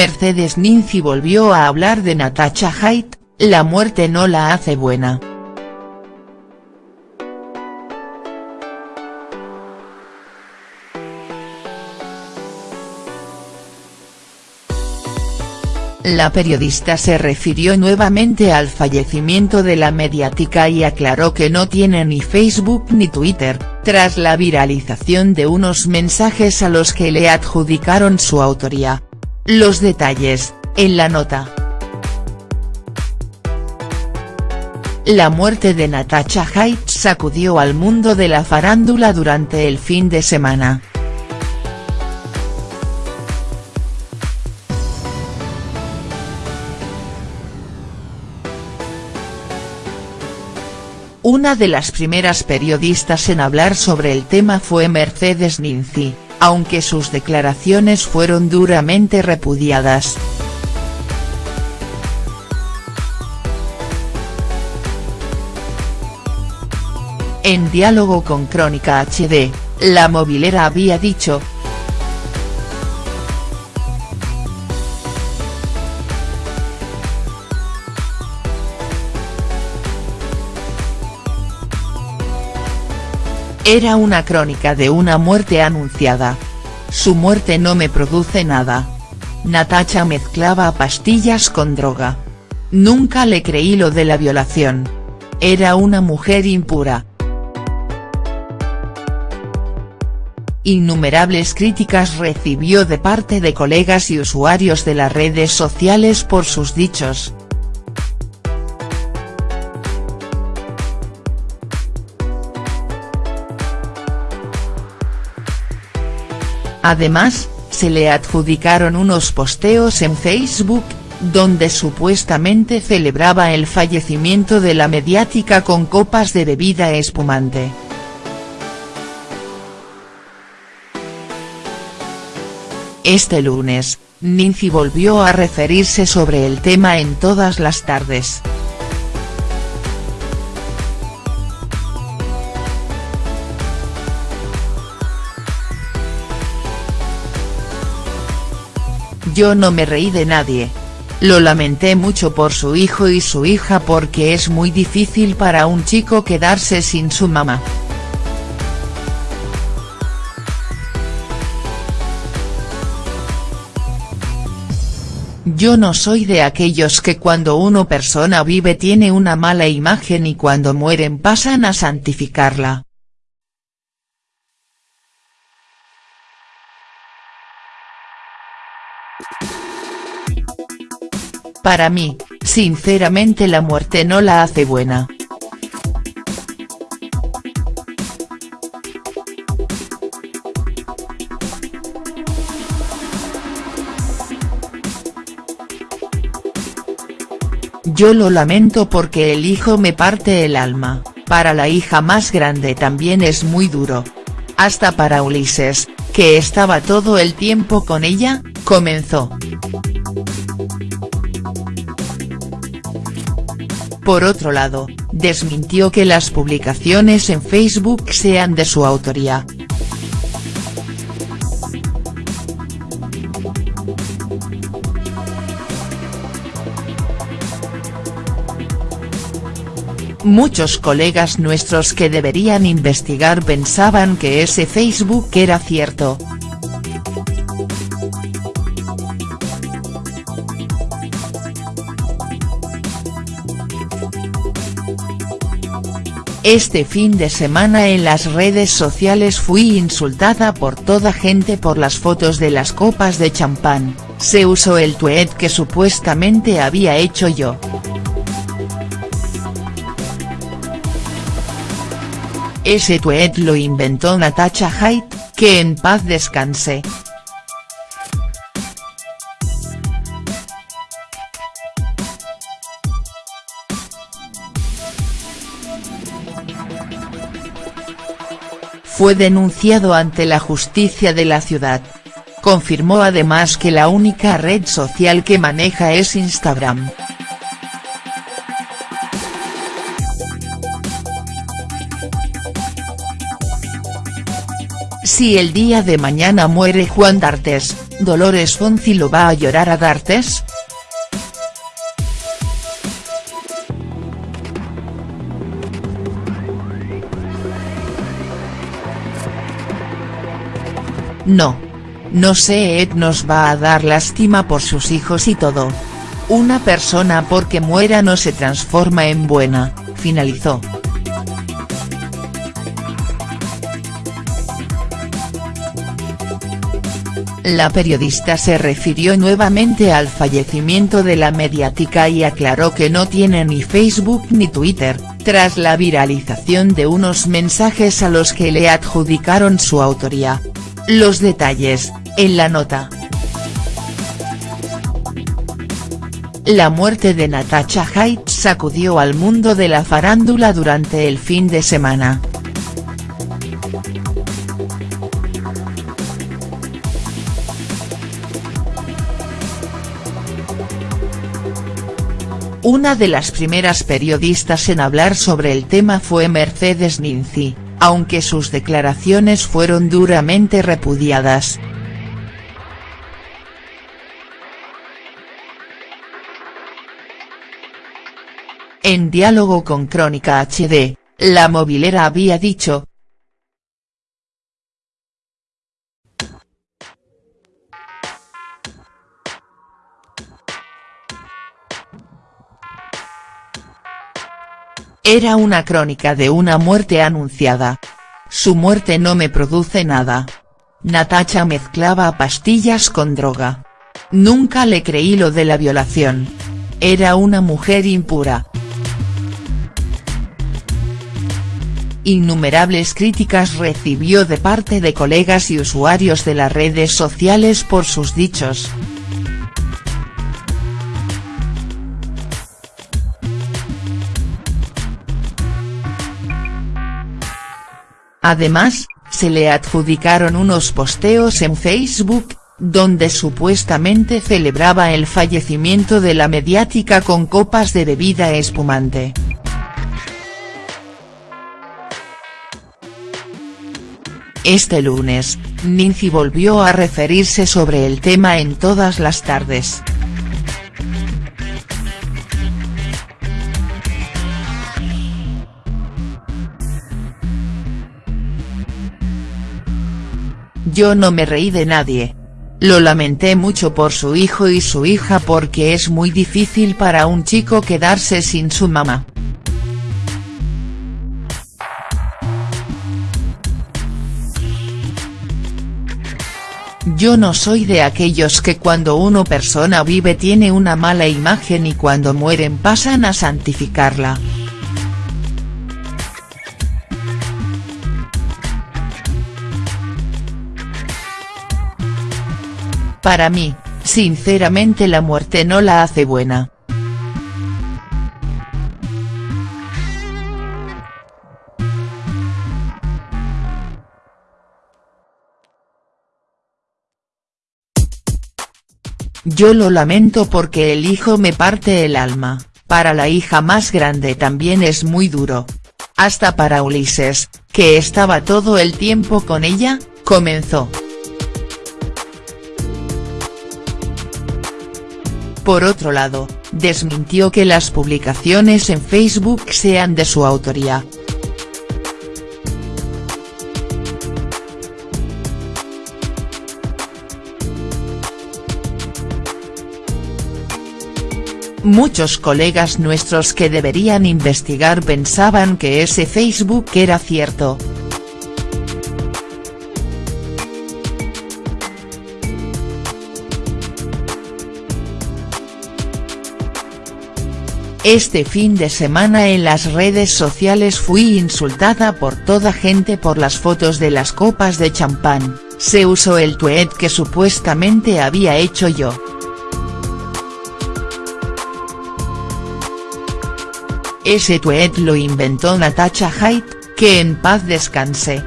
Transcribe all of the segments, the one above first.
Mercedes Ninzi volvió a hablar de Natasha Haidt, la muerte no la hace buena. La periodista se refirió nuevamente al fallecimiento de la mediática y aclaró que no tiene ni Facebook ni Twitter, tras la viralización de unos mensajes a los que le adjudicaron su autoría. Los detalles, en la nota. La muerte de Natasha Haidt sacudió al mundo de la farándula durante el fin de semana. Una de las primeras periodistas en hablar sobre el tema fue Mercedes Ninzi, aunque sus declaraciones fueron duramente repudiadas. En diálogo con Crónica HD, la movilera había dicho, Era una crónica de una muerte anunciada. Su muerte no me produce nada. Natacha mezclaba pastillas con droga. Nunca le creí lo de la violación. Era una mujer impura. Innumerables críticas recibió de parte de colegas y usuarios de las redes sociales por sus dichos. Además, se le adjudicaron unos posteos en Facebook, donde supuestamente celebraba el fallecimiento de la mediática con copas de bebida espumante. Este lunes, Ninzi volvió a referirse sobre el tema en todas las tardes. Yo no me reí de nadie. Lo lamenté mucho por su hijo y su hija porque es muy difícil para un chico quedarse sin su mamá. Yo no soy de aquellos que cuando una persona vive tiene una mala imagen y cuando mueren pasan a santificarla. Para mí, sinceramente la muerte no la hace buena. Yo lo lamento porque el hijo me parte el alma, para la hija más grande también es muy duro. Hasta para Ulises, que estaba todo el tiempo con ella, comenzó. Por otro lado, desmintió que las publicaciones en Facebook sean de su autoría. Muchos colegas nuestros que deberían investigar pensaban que ese Facebook era cierto. Este fin de semana en las redes sociales fui insultada por toda gente por las fotos de las copas de champán, se usó el tweet que supuestamente había hecho yo. Ese tweet lo inventó Natasha Haidt, que en paz descanse. Fue denunciado ante la justicia de la ciudad. Confirmó además que la única red social que maneja es Instagram. Si el día de mañana muere Juan D'Artes, ¿Dolores Fonzi lo va a llorar a D'Artes?. No. No sé Ed nos va a dar lástima por sus hijos y todo. Una persona porque muera no se transforma en buena, finalizó. La periodista se refirió nuevamente al fallecimiento de la mediática y aclaró que no tiene ni Facebook ni Twitter, tras la viralización de unos mensajes a los que le adjudicaron su autoría. Los detalles, en la nota. La muerte de Natasha Haidt sacudió al mundo de la farándula durante el fin de semana. Una de las primeras periodistas en hablar sobre el tema fue Mercedes Ninzi, aunque sus declaraciones fueron duramente repudiadas. En diálogo con Crónica HD, la movilera había dicho, Era una crónica de una muerte anunciada. Su muerte no me produce nada. Natacha mezclaba pastillas con droga. Nunca le creí lo de la violación. Era una mujer impura. Innumerables críticas recibió de parte de colegas y usuarios de las redes sociales por sus dichos. Además, se le adjudicaron unos posteos en Facebook, donde supuestamente celebraba el fallecimiento de la mediática con copas de bebida espumante. Este lunes, Nincy volvió a referirse sobre el tema en todas las tardes. Yo no me reí de nadie. Lo lamenté mucho por su hijo y su hija porque es muy difícil para un chico quedarse sin su mamá. Yo no soy de aquellos que cuando una persona vive tiene una mala imagen y cuando mueren pasan a santificarla. Para mí, sinceramente la muerte no la hace buena. Yo lo lamento porque el hijo me parte el alma, para la hija más grande también es muy duro. Hasta para Ulises, que estaba todo el tiempo con ella, comenzó. Por otro lado, desmintió que las publicaciones en Facebook sean de su autoría. Muchos colegas nuestros que deberían investigar pensaban que ese Facebook era cierto. Este fin de semana en las redes sociales fui insultada por toda gente por las fotos de las copas de champán, se usó el tweet que supuestamente había hecho yo. Ese tweet lo inventó Natasha Haidt, que en paz descanse.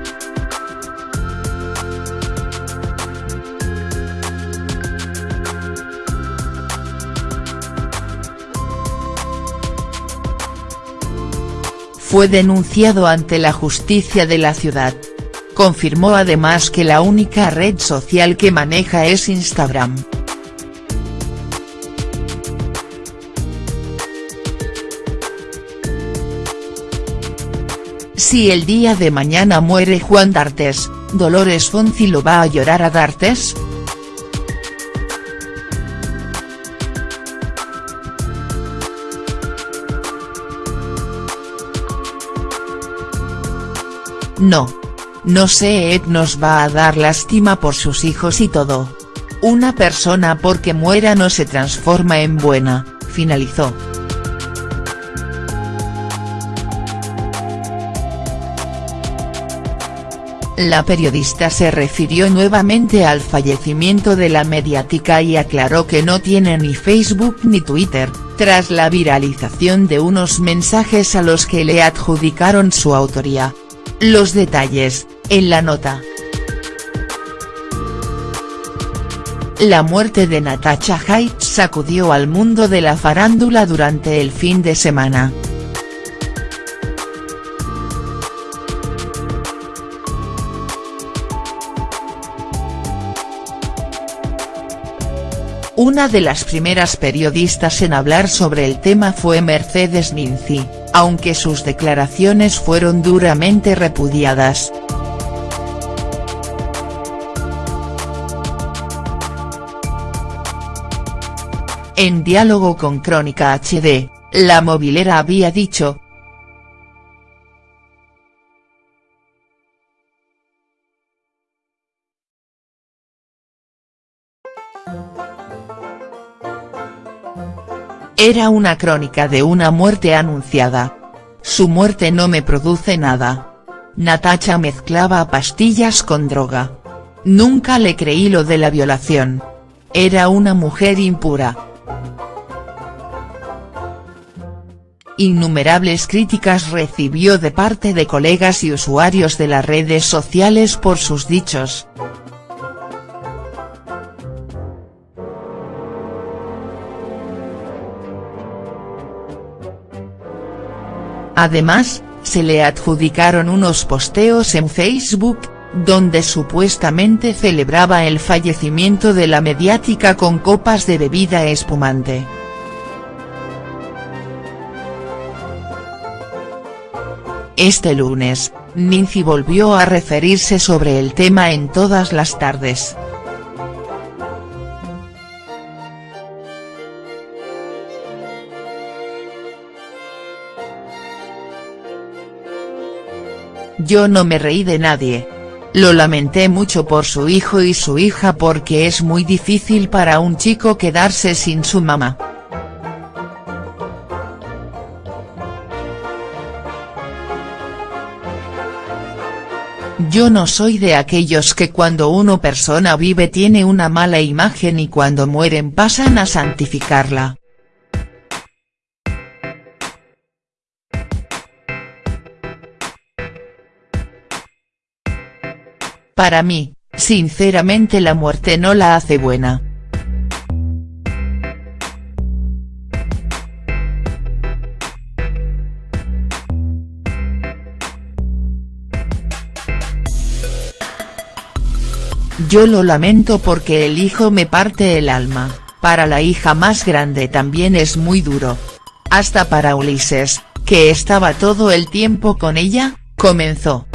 Fue denunciado ante la justicia de la ciudad. confirmó además que la única red social que maneja es Instagram. Si el día de mañana muere Juan D'Artes, ¿Dolores Fonzi lo va a llorar a D'Artes?. No. No sé Ed nos va a dar lástima por sus hijos y todo. Una persona porque muera no se transforma en buena, finalizó. La periodista se refirió nuevamente al fallecimiento de la mediática y aclaró que no tiene ni Facebook ni Twitter, tras la viralización de unos mensajes a los que le adjudicaron su autoría. Los detalles, en la nota. La muerte de Natasha Haidt sacudió al mundo de la farándula durante el fin de semana. Una de las primeras periodistas en hablar sobre el tema fue Mercedes Ninzi, aunque sus declaraciones fueron duramente repudiadas. En diálogo con Crónica HD, la movilera había dicho, Era una crónica de una muerte anunciada. Su muerte no me produce nada. Natacha mezclaba pastillas con droga. Nunca le creí lo de la violación. Era una mujer impura. Innumerables críticas recibió de parte de colegas y usuarios de las redes sociales por sus dichos. Además, se le adjudicaron unos posteos en Facebook, donde supuestamente celebraba el fallecimiento de la mediática con copas de bebida espumante. Este lunes, Nincy volvió a referirse sobre el tema en todas las tardes. Yo no me reí de nadie. Lo lamenté mucho por su hijo y su hija porque es muy difícil para un chico quedarse sin su mamá. Yo no soy de aquellos que cuando una persona vive tiene una mala imagen y cuando mueren pasan a santificarla. Para mí, sinceramente la muerte no la hace buena. Yo lo lamento porque el hijo me parte el alma, para la hija más grande también es muy duro. Hasta para Ulises, que estaba todo el tiempo con ella, comenzó.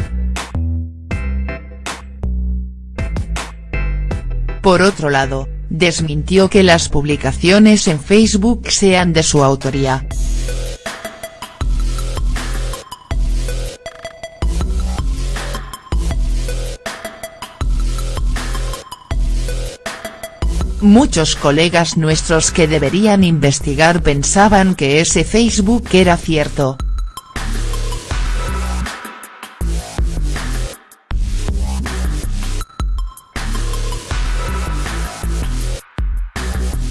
Por otro lado, desmintió que las publicaciones en Facebook sean de su autoría. Muchos colegas nuestros que deberían investigar pensaban que ese Facebook era cierto,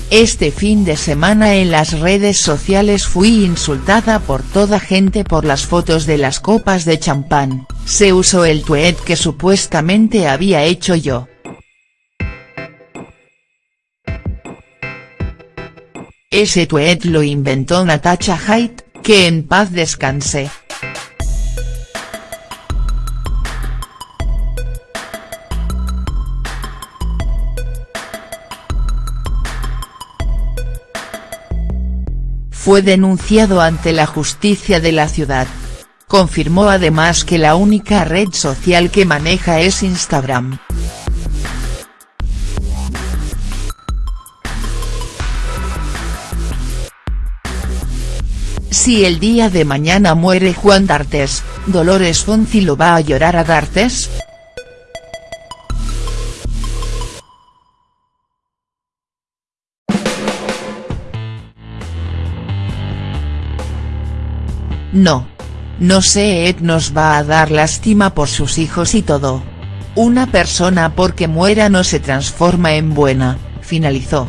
Este fin de semana en las redes sociales fui insultada por toda gente por las fotos de las copas de champán, se usó el tweet que supuestamente había hecho yo. Ese tweet lo inventó Natasha Haidt, que en paz descanse. Fue denunciado ante la justicia de la ciudad. Confirmó además que la única red social que maneja es Instagram. Si el día de mañana muere Juan D'Artes, ¿Dolores Fonzi lo va a llorar a D'Artes?. No. No sé Ed nos va a dar lástima por sus hijos y todo. Una persona porque muera no se transforma en buena, finalizó.